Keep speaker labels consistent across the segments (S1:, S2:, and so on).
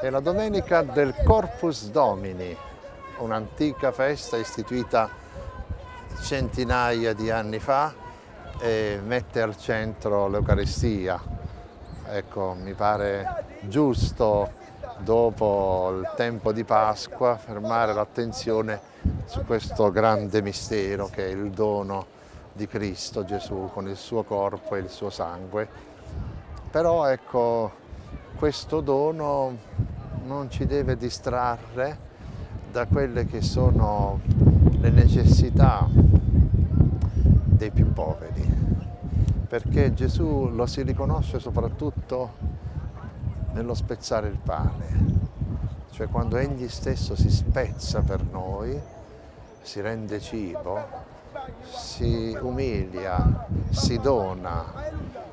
S1: È la domenica del Corpus Domini, un'antica festa istituita centinaia di anni fa e mette al centro l'Eucaristia. Ecco, mi pare giusto dopo il tempo di Pasqua fermare l'attenzione su questo grande mistero che è il dono di Cristo Gesù con il suo corpo e il suo sangue. Però ecco, questo dono non ci deve distrarre da quelle che sono le necessità dei più poveri, perché Gesù lo si riconosce soprattutto nello spezzare il pane, cioè quando Egli stesso si spezza per noi, si rende cibo, si umilia, si dona,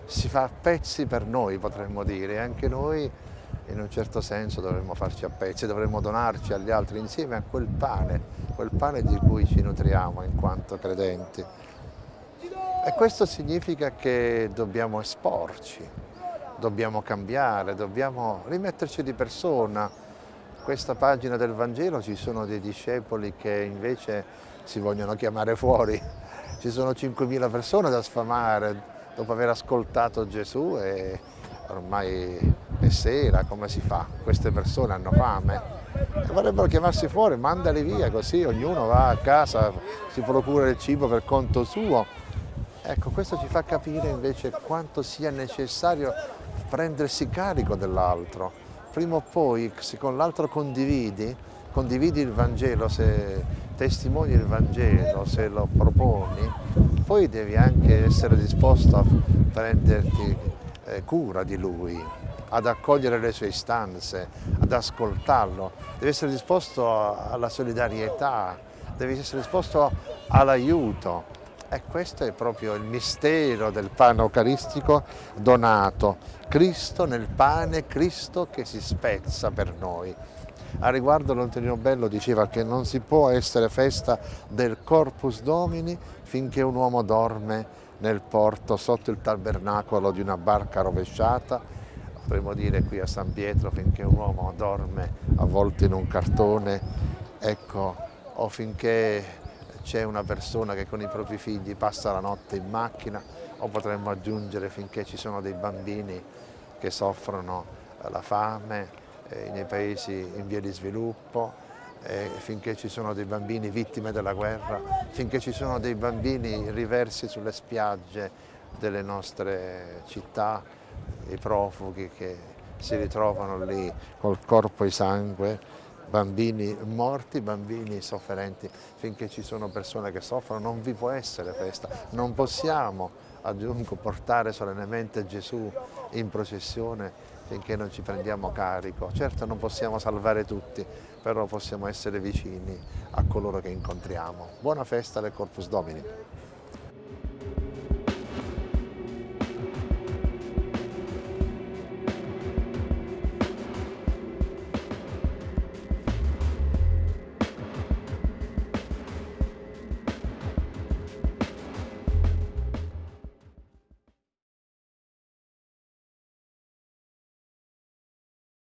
S1: si fa pezzi per noi potremmo dire, anche noi in un certo senso dovremmo farci a pezzi, dovremmo donarci agli altri insieme a quel pane, quel pane di cui ci nutriamo in quanto credenti. E questo significa che dobbiamo esporci, dobbiamo cambiare, dobbiamo rimetterci di persona. Questa pagina del Vangelo ci sono dei discepoli che invece si vogliono chiamare fuori. Ci sono 5.000 persone da sfamare dopo aver ascoltato Gesù e ormai è sera, come si fa? Queste persone hanno fame vorrebbero chiamarsi fuori, mandali via così ognuno va a casa, si procura il cibo per conto suo. Ecco, questo ci fa capire invece quanto sia necessario prendersi carico dell'altro. Prima o poi, se con l'altro condividi, condividi il Vangelo, se testimoni il Vangelo, se lo proponi, poi devi anche essere disposto a prenderti eh, cura di lui, ad accogliere le sue istanze, ad ascoltarlo, devi essere disposto alla solidarietà, devi essere disposto all'aiuto. E questo è proprio il mistero del pane eucaristico donato. Cristo nel pane, Cristo che si spezza per noi. A riguardo l'Antonino Bello diceva che non si può essere festa del Corpus Domini finché un uomo dorme nel porto sotto il tabernacolo di una barca rovesciata potremmo dire qui a San Pietro finché un uomo dorme avvolto in un cartone, ecco, o finché c'è una persona che con i propri figli passa la notte in macchina, o potremmo aggiungere finché ci sono dei bambini che soffrono la fame eh, nei paesi in via di sviluppo, eh, finché ci sono dei bambini vittime della guerra, finché ci sono dei bambini riversi sulle spiagge delle nostre città, i profughi che si ritrovano lì col corpo e sangue, bambini morti, bambini sofferenti, finché ci sono persone che soffrono non vi può essere festa, non possiamo aggiungo portare solennemente Gesù in processione finché non ci prendiamo carico. Certo non possiamo salvare tutti, però possiamo essere vicini a coloro che incontriamo. Buona festa del Corpus Domini.